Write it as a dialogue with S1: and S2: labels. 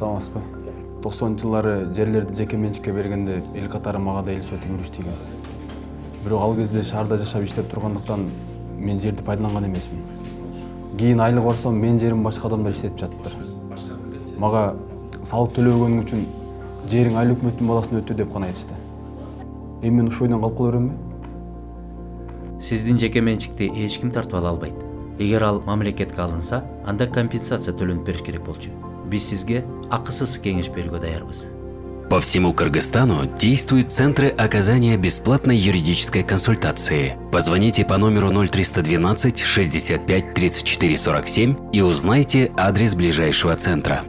S1: саламатсызбы? Токсонунчу жылдары жерлерди жеке менчикке бергенде эл катары мага да эл сөтү күрүч тийген бирок ал кезде шаарда жашап иштеп тургандыктан мен жерди пайдаланган эмесмин. Кийин айлык барсам менин жеримди башка адамдар иштетип жатыптыр мага салык төлөбөгөнүң үчүн жериң айыл өкмөттүн баласына өтө деп гана айтышты. Эми мен ушул ойдон калып кала беремби
S2: сиздин жеке менчикти эч ким тартып ала албайт. Эгер ал мамлекетке алынса анда компенсация төлөнүп бериш керек болчу. Биз сизге акысыз кеңеш берүүгө даярбыз
S3: По всему Кыргызстану действуют центры оказания бесплатной юридической консультации. Позвоните по номеру 0312 65 34 47 и узнайте адрес ближайшего центра.